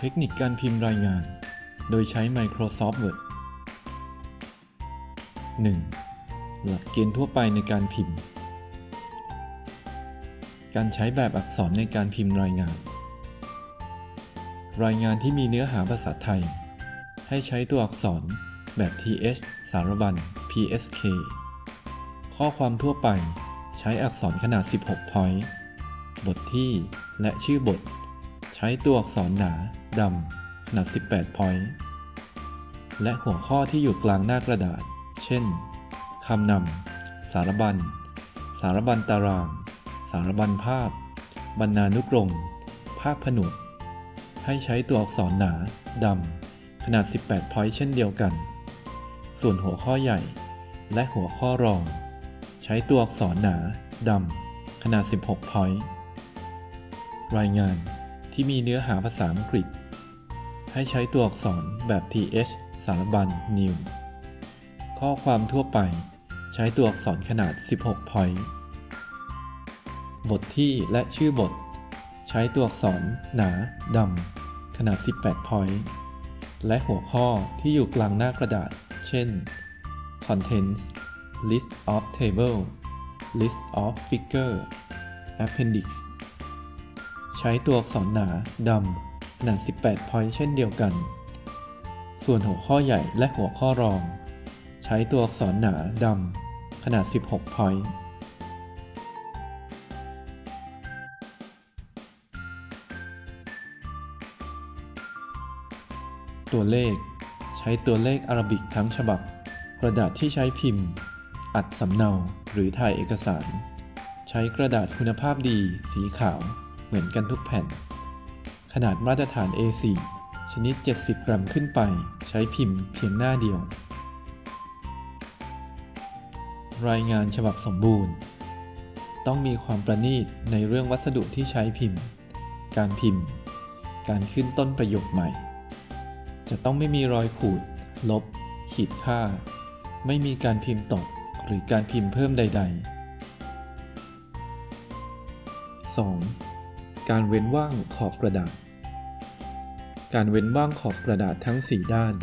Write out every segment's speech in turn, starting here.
เทคนิคการพิมพ์รายงาน โดยใช้ Microsoft Word 1. หลักเกณฑ์ทั่วไปในการพิมพ์ การใช้แบบอักษรในการพิมพ์รายงาน รายงานที่มีเนื้อหาภาษาไทย ให้ใช้ตัวอักษรแบบ th สารบัญ psk ข้อความทั่วไปใช้อักษรขนาด 16 point บทที่ และชื่อบท ใช้ตัวอักษรหนาดำขนาด 18 point และหัวข้อที่อยู่กลางหน้ากระดาษ เช่น คำนำ สารบัญ สารบัญตาราง สารบัญภาพ บรรณานุกรม ภาพผนวก ให้ใช้ตัวอักษรหนาดำขนาด 18 point เช่นเดียวกัน ส่วนหัวข้อใหญ่ และหัวข้อรอง ใช้ตัวอักษรหนาดำขนาด 16 point รายงาน ที่มีเนื้อหาภาษาอังกฤษ ให้ใช้ตัวอักษรแบบ th สารบัญ new ข้อความทั่วไปใช้ตัวอักษรขนาด 16 point บทที่และชื่อบท ใช้ตัวอักษรหนาดำขนาด 18 point และหัวข้อที่อยู่กลางหน้ากระดาษ เช่น contents list of table list of figure appendix ใช้ตัวอักษรหนาดำขนาด 18 point เช่นเดียวกัน ส่วนหัวข้อใหญ่และหัวข้อรอง ใช้ตัวอักษรหนาดำขนาด 16 point ตัวเลข ใช้ตัวเลขอารบิกทั้งฉบับ กระดาษที่ใช้พิมพ์ อัดสำเนาหรือถ่ายเอกสาร ใช้กระดาษคุณภาพดีสีขาว มือนกันทุกแผ่น ขนาดมาตรฐาน A4 ชนิด 70 กรัมขึ้นไป ใช้พิมพ์เพียงหน้าเดียว รายงานฉบับสมบูรณ์ ต้องมีความประณีตในเรื่องวัสดุที่ใช้พิมพ์ การพิมพ์ การขึ้นต้นประโยคใหม่ จะต้องไม่มีรอยขูด ลบ ขีดค่า ไม่มีการพิมพ์ตก หรือการพิมพ์เพิ่มใด ๆ 2. การเว้นว่างขอบกระดาษ การเว้นว่างขอบกระดาษทั้ง 4 ด้าน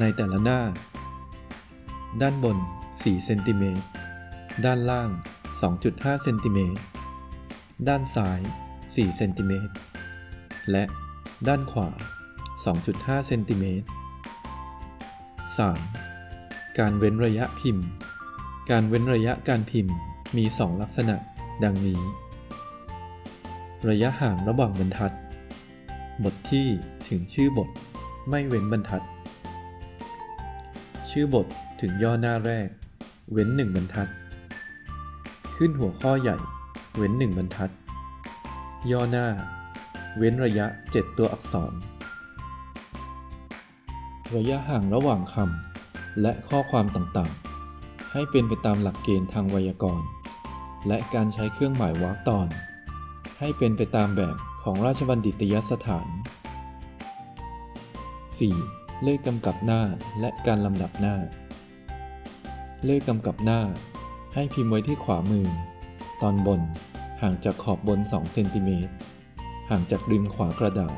ในแต่ละหน้า ด้านบน 4 เซนติเมตร ด้านล่าง 2.5 เซนติเมตร ด้านซ้าย 4 เซนติเมตร และด้านขวา 2.5 เซนติเมตร 3. การเว้นระยะพิมพ์ การเว้นระยะการพิมพ์มี 2 ลักษณะ ดังนี้ ระยะห่างระหว่างบรรทัด บทที่ถึงชื่อบท ไม่เว้นบรรทัด ชื่อบทถึงย่อหน้าแรก เว้น1บรรทัด ขึ้นหัวข้อใหญ่ เว้น1บรรทัด ย่อหน้า เว้นระยะ 7 ตัวอักษร ระยะห่างระหว่างคำและข้อความต่างๆ ให้เป็นไปตามหลักเกณฑ์ทางไวยากรณ์ และการใช้เครื่องหมายวรรคตอน ให้เป็นไปตามแบบของราชบัณฑิตยสถาน 4. เลขกำกับหน้าและการลำดับหน้า เลขกำกับหน้า ให้พิมพ์ไว้ที่ขวามือ ตอนบน ห่างจากขอบบน 2 เซนติเมตร ห่างจากริมขวากระดาษ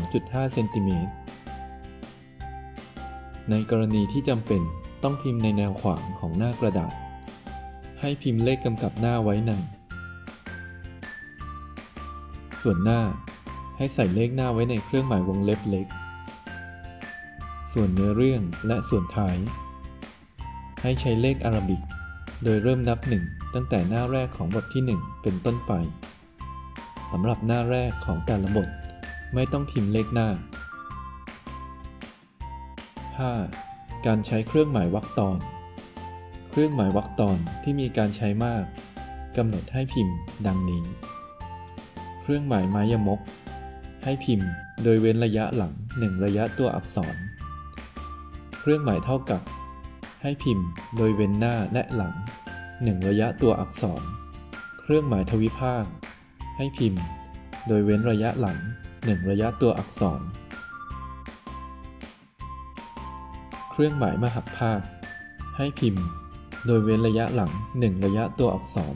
2.5 เซนติเมตร ในกรณีที่จำเป็นต้องพิมพ์ในแนวขวางของหน้ากระดาษ ให้พิมพ์เลขกำกับหน้าไว้ใน ส่วนหน้า ให้ใส่เลขหน้าไว้ในเครื่องหมายวงเล็บเล็ก ส่วนเนื้อเรื่องและส่วนท้าย ให้ใช้เลขอาราบิก โดยเริ่มนับหนึ่งตั้งแต่หน้าแรกของบทที่ 1 เป็นต้นไปสำหรับหน้าแรกของแต่ละบท ไม่ต้องพิมพ์เลขหน้า 5. การใช้เครื่องหมายวรรคตอน เครื่องหมายวรรคตอนที่มีการใช้มากกำหนดให้พิมพ์ดังนี้ เครื่องหมายไม้ยมก ให้พิมพ์โดยเว้นระยะหลัง 1 ระยะตัวอักษร เครื่องหมายเท่ากับ ให้พิมพ์โดยเว้นหน้าและหลัง 1 ระยะตัวอักษร เครื่องหมายทวิภาค ให้พิมพ์ โดยเว้นระยะหลัง 1 ระยะตัวอักษร เครื่องหมายมหักภาค ให้พิมพ์ โดยเว้นระยะหลัง 1 ระยะตัวอักษร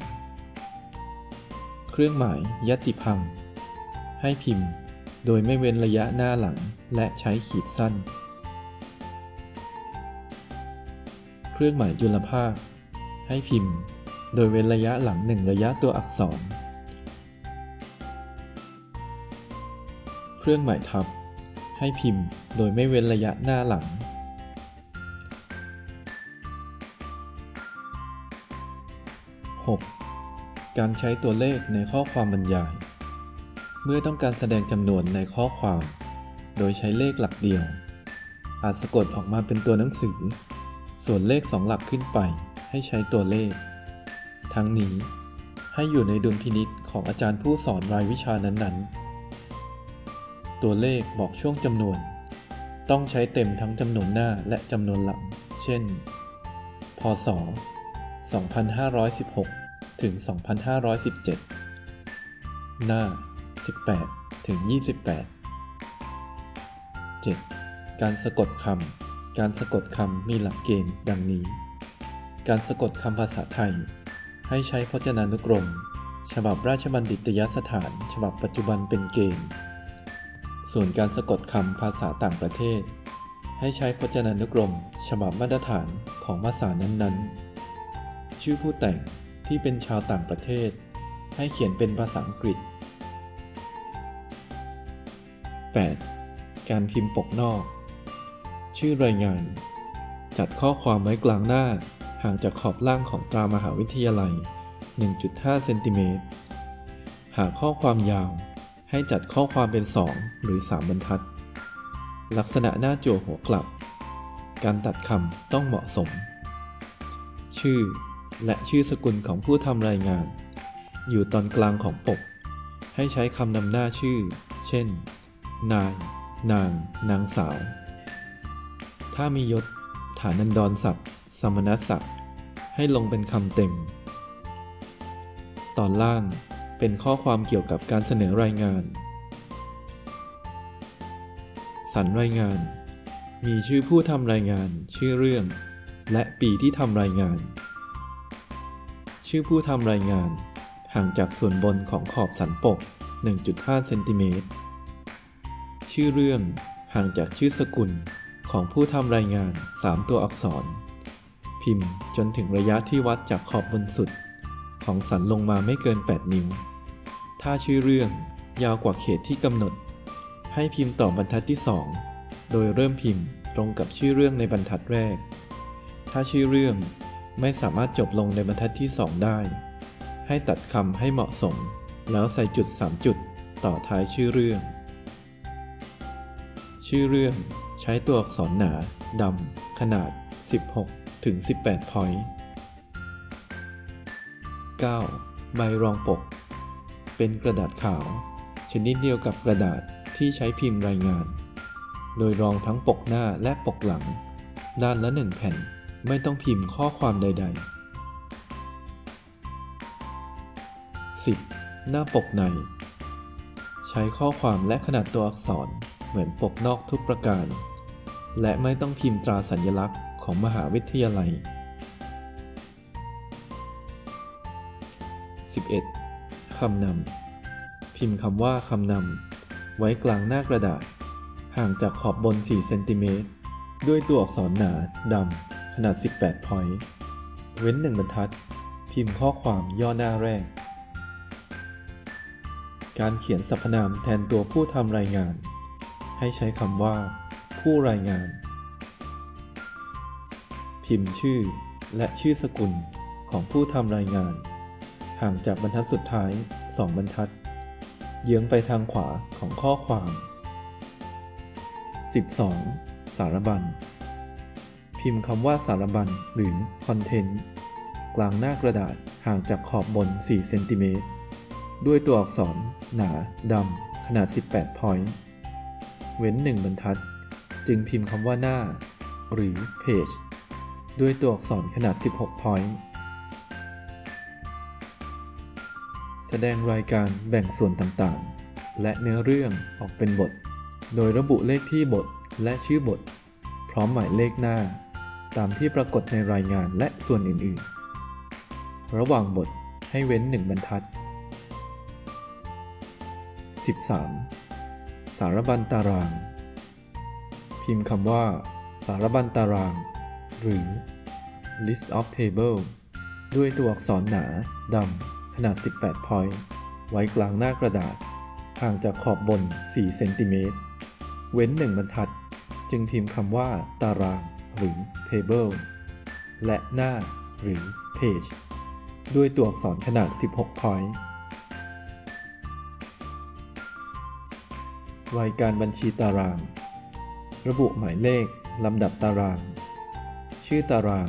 เครื่องหมายยติพัง ให้พิมพ์ โดยไม่เว้นระยะหน้าหลังและใช้ขีดสั้น เครื่องหมายจุลภาค ให้พิมพ์ โดยเว้นระยะหลังหนึ่งระยะตัวอักษร เครื่องหมายทับ ให้พิมพ์ โดยไม่เว้นระยะหน้าหลัง 6. การใช้ตัวเลขในข้อความบรรยาย เมื่อต้องการแสดงจำนวนในข้อความ โดยใช้เลขหลักเดียว อาจสะกดออกมาเป็นตัวหนังสือ ส่วนเลขสองหลักขึ้นไปให้ใช้ตัวเลข ทั้งนี้ให้อยู่ในดุลพินิษของอาจารย์ผู้สอนรายวิชานั้นๆ ตัวเลขบอกช่วงจำนวน ต้องใช้เต็มทั้งจำนวนหน้าและจำนวนหลัง เช่น พศ 2516 ถึง 2517 หน้า 18 ถึง 28 7. การสะกดคำ การสะกดคำมีหลักเกณฑ์ดังนี้ การสะกดคำภาษาไทย ให้ใช้พจนานุกรม ฉบับราชบัณฑิตยสถาน ฉบับปัจจุบันเป็นเกณฑ์ ส่วนการสะกดคำภาษาต่างประเทศ ให้ใช้พจนานุกรม ฉบับมาตรฐานของภาษานั้นๆ ชื่อผู้แต่ง ที่เป็นชาวต่างประเทศ ให้เขียนเป็นภาษาอังกฤษ 8. การพิมพ์ปกนอก ชื่อรายงาน จัดข้อความไว้กลางหน้า ห่างจากขอบล่างของตรามหาวิทยาลัย 1.5 เซนติเมตร หากข้อความยาว ให้จัดข้อความเป็น 2 หรือ 3 บรรทัด ลักษณะหน้าจั่วหัวกลับ การตัดคำต้องเหมาะสม ชื่อ และชื่อสกุลของผู้ทำรายงาน อยู่ตอนกลางของปก ให้ใช้คำนำหน้าชื่อ เช่น นาย นาง นางสาว ถ้ามียศ ฐานันดรศัพท์สมณศักดิ์ ให้ลงเป็นคำเต็ม ตอนล่างเป็นข้อความเกี่ยวกับการเสนอรายงาน สรรรายงาน มีชื่อผู้ทำรายงาน ชื่อเรื่อง และปีที่ทำรายงาน ชื่อผู้ทำรายงาน ห่างจากส่วนบนของขอบสันปก 1.5 เซนติเมตร ชื่อเรื่องห่างจากชื่อสกุลของผู้ทำรายงาน 3 ตัวอักษร พิมพ์จนถึงระยะที่วัดจากขอบบนสุด ของสันลงมาไม่เกิน 8 นิ้ว ถ้าชื่อเรื่องยาวกว่าเขตที่กำหนด ให้พิมพ์ต่อบรรทัดที่ 2 โดยเริ่มพิมพ์ตรงกับชื่อเรื่องในบรรทัดแรก ถ้าชื่อเรื่อง ไม่สามารถจบลงในบรรทัดที่ 2 ได้ ให้ตัดคำให้เหมาะสม แล้วใส่จุด 3 จุด ต่อท้ายชื่อเรื่อง ชื่อเรื่องใช้ตัวอักษรหนาดำขนาด 16 ถึง 18 พอยต์ 9. ใบรองปก เป็นกระดาษขาว ชนิดเดียวกับกระดาษที่ใช้พิมพ์รายงาน โดยรองทั้งปกหน้าและปกหลัง ด้านละหนึ่งแผ่น ไม่ต้องพิมพ์ข้อความใด ๆ 10. หน้าปกใน ใช้ข้อความและขนาดตัวอักษรเหมือนปกนอกทุกประการ และไม่ต้องพิมพ์ตราสัญลักษณ์ของมหาวิทยาลัย 11. คำนำ พิมพ์คำว่าคำนำ ไว้กลางหน้ากระดาษ ห่างจากขอบบน 4 เซนติเมตร ด้วยตัวอักษรหนาดำ ขนาด 18 พอยต์ เว้น 1 บรรทัด พิมพ์ข้อความย่อหน้าแรก การเขียนสรรพนามแทนตัวผู้ทำรายงาน ให้ใช้คำว่า ผู้รายงาน พิมพ์ชื่อและชื่อสกุลของผู้ทำรายงาน ห่างจากบรรทัดสุดท้าย 2 บรรทัด เยื้องไปทางขวาของข้อความ 12. สารบัญ พิมพ์คำว่าสารบัญหรือ content กลางหน้ากระดาษห่างจากขอบบน 4 เซนติเมตร ด้วยตัวอักษร หนาดำขนาด 18 point เว้น 1 บรรทัด จึงพิมพ์คำว่าหน้า หรือ page ด้วยตัวอักษรขนาด 16 point แสดงรายการแบ่งส่วนต่างๆ และเนื้อเรื่องออกเป็นบท โดยระบุเลขที่บทและชื่อบท พร้อมหมายเลขหน้า ตามที่ปรากฏในรายงานและส่วนอื่น ๆ ระหว่างบทให้เว้น1บรรทัด 13. สารบัญตาราง พิมพ์คำว่า สารบัญตาราง หรือ list of table ด้วยตัวอักษรหนาดำขนาด 18 point ไว้กลางหน้ากระดาษ ห่างจากขอบบน 4 เซนติเมตร เว้น1บรรทัด จึงพิมพ์คำว่า ตาราง หรือ table และหน้าหรือ page ด้วยตัวอักษรขนาด 16 point รายการบัญชีตาราง ระบุหมายเลข ลำดับตาราง ชื่อตาราง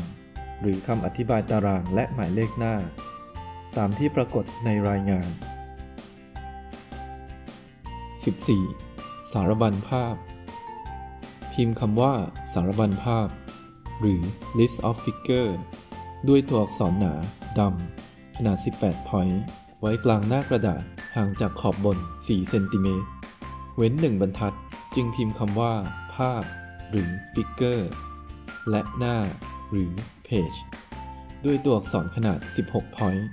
หรือคำอธิบายตารางและหมายเลขหน้า ตามที่ปรากฏในรายงาน 14. สารบัญภาพ พิมพ์คำว่าารบัญภาพ หรือ list of figure ด้วยตัวอักษรหนาดำขนาด 18 point ไว้กลางหน้ากระดาษห่างจากขอบบน 4 เซนติเมตร เว้น1บรรทัดจึงพิมพ์คำว่า ภาพ หรือ figure และหน้า หรือ page ด้วยตัวอักษรขนาด 16 point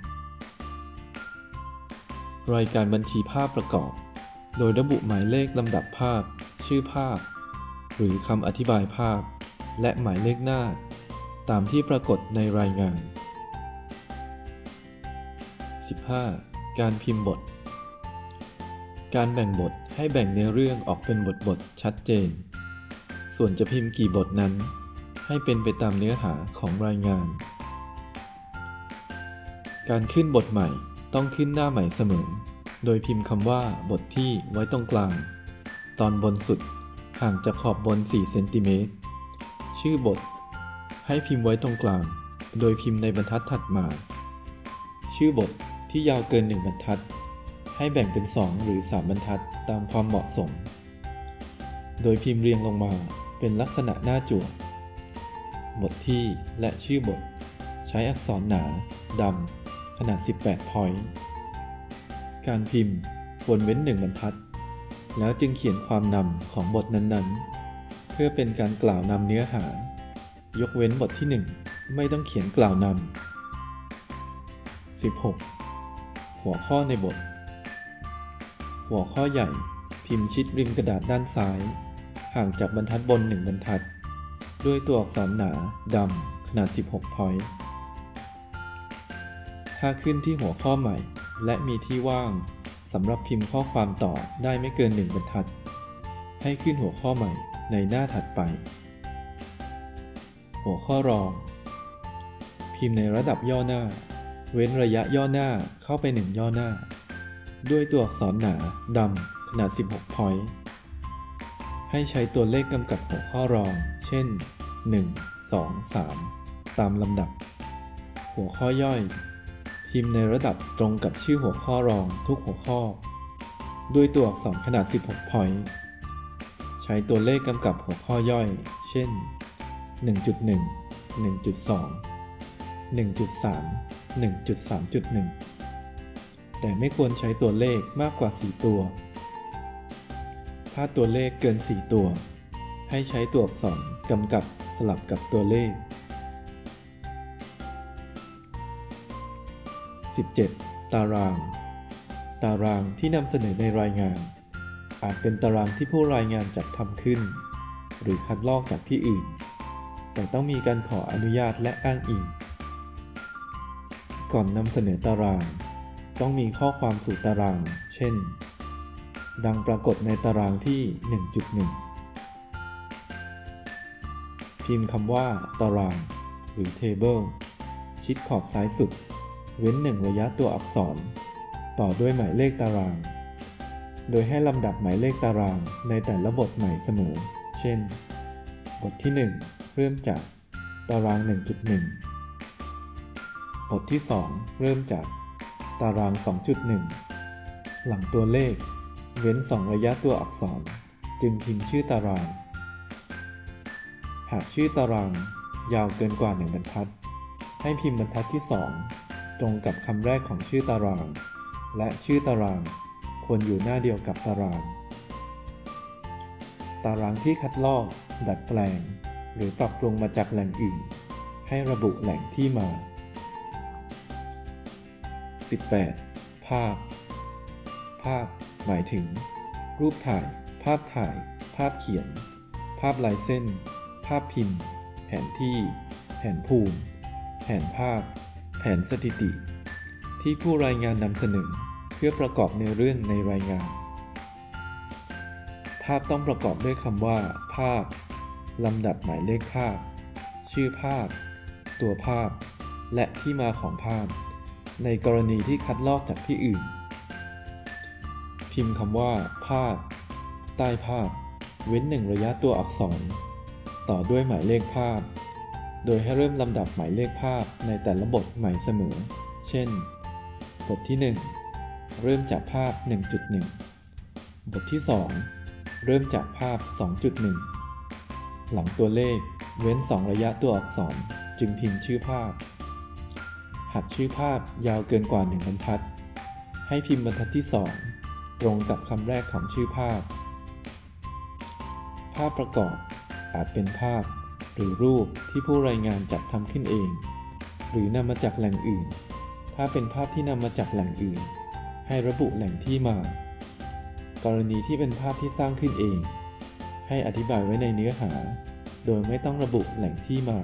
รายการบัญชีภาพประกอบ โดยระบุหมายเลขลำดับภาพ ชื่อภาพ หรือคำอธิบายภาพ และหมายเลขหน้า ตามที่ปรากฏในรายงาน 15. การพิมพ์บท การแบ่งบทให้แบ่งเนื้อเรื่องออกเป็นบทบทชัดเจน ส่วนจะพิมพ์กี่บทนั้น ให้เป็นไปตามเนื้อหาของรายงาน การขึ้นบทใหม่ต้องขึ้นหน้าใหม่เสมอ โดยพิมพ์คำว่าบทที่ไว้ตรงกลาง ตอนบนสุด ห่างจากขอบบน 4 เซนติเมตร ชื่อบท ให้พิมพ์ไว้ตรงกลาง โดยพิมพ์ในบรรทัดถัดมา ชื่อบทที่ยาวเกิน 1 บรรทัด ให้แบ่งเป็น 2 หรือ 3 บรรทัดตามความเหมาะสม โดยพิมพ์เรียงลงมาเป็นลักษณะหน้าจั่ว บทที่และชื่อบท ใช้อักษรหนาดำขนาด 18 point การพิมพ์ควรเว้น 1 บรรทัด แล้วจึงเขียนความนำของบทนั้นๆ เพื่อเป็นการกล่าวนำเนื้อหา ยกเว้นบทที่ 1 ไม่ต้องเขียนกล่าวนำ 16. หัวข้อในบท หัวข้อใหญ่พิมพ์ชิดริมกระดาษด้านซ้าย ห่างจากบรรทัดบน1บรรทัด ด้วยตัวอักษรหนาดำขนาด 16 point ถ้าขึ้นที่หัวข้อใหม่ และมีที่ว่าง สำหรับพิมพ์ข้อความต่อได้ไม่เกิน 1 บรรทัด ให้ขึ้นหัวข้อใหม่ในหน้าถัดไป หัวข้อรอง พิมพ์ในระดับย่อหน้า เว้นระยะย่อหน้าเข้าไป 1 ย่อหน้า ด้วยตัวอักษรหนาดำขนาด 16 point ให้ใช้ตัวเลขกำกับหัวข้อรอง เช่น 1 2 3 ตามลำดับ หัวข้อย่อย พิมพ์ในระดับตรงกับชื่อหัวข้อรองทุกหัวข้อ ด้วยตัวอักษรขนาด 16 point ใช้ตัวเลขกำกับหัวข้อย่อย เช่น 1.1 1.2 1.3 1.3.1 แต่ไม่ควรใช้ตัวเลขมากกว่า 4 ตัว ถ้าตัวเลขเกิน 4 ตัว ให้ใช้ตัวอักษรกำกับสลับกับตัวเลข 17. ตาราง ตารางที่นำเสนอในรายงาน อาจเป็นตารางที่ผู้รายงานจัดทำขึ้น หรือคัดลอกจากที่อื่น แต่ต้องมีการขออนุญาตและอ้างอิง ก่อนนำเสนอตาราง ต้องมีข้อความสู่ตาราง เช่น ดังปรากฏในตารางที่ 1.1 พิมพ์คำว่า ตาราง หรือ table ชิดขอบซ้ายสุด เว้นหนึ่งระยะตัวอักษร ต่อด้วยหมายเลขตาราง โดยให้ลำดับหมายเลขตารางในแต่ละบทใหม่เสมอ เช่น บทที่ 1 เริ่มจากตาราง 1.1 บทที่ 2 เริ่มจากตาราง 2.1 หลังตัวเลข เว้น 2 ระยะตัวอักษร จึงพิมพ์ชื่อตาราง หากชื่อตารางยาวเกินกว่า 1 บรรทัด ให้พิมพ์บรรทัดที่ 2 ตรงกับคำแรกของชื่อตาราง และชื่อตารางควรอยู่หน้าเดียวกับตาราง ตารางที่คัดลอก ดัดแปลง หรือปรับปรุงมาจากแหล่งอื่น ให้ระบุแหล่งที่มา 18. ภาพ ภาพ หมายถึง รูปถ่าย ภาพถ่าย ภาพเขียน ภาพลายเส้น ภาพพิมพ์ แผนที่ แผนภูมิ แผนภาพ ผนสถิติ ที่ผู้รายงานนำเสนอเพื่อประกอบในเรื่องในรายงาน ภาพต้องประกอบด้วยคำว่า ภาพ ลำดับหมายเลขภาพ ชื่อภาพ ตัวภาพ และที่มาของภาพ ในกรณีที่คัดลอกจากที่อื่น พิมพ์คำว่า ภาพ ใต้ภาพ เว้นหนึ่งระยะตัวอักษร ต่อด้วยหมายเลขภาพ โดยให้เริ่มลำดับหมายเลขภาพในแต่ละบทใหม่เสมอ เช่น บทที่ 1 เริ่มจากภาพ 1.1 บทที่ 2 เริ่มจากภาพ 2.1 หลังตัวเลขเว้น 2 ระยะตัวอักษรจึงพิมพ์ชื่อภาพ หากชื่อภาพยาวเกินกว่า 1บรรทัด ให้พิมพ์บรรทัดที่ 2 ตรงกับคำแรกของชื่อภาพ ภาพประกอบอาจเป็นภาพ หรือรูปที่ผู้รายงานจัดทำขึ้นเอง หรือนำมาจากแหล่งอื่น ถ้าเป็นภาพที่นำมาจากแหล่งอื่น ให้ระบุแหล่งที่มา กรณีที่เป็นภาพที่สร้างขึ้นเอง ให้อธิบายไว้ในเนื้อหา โดยไม่ต้องระบุแหล่งที่มา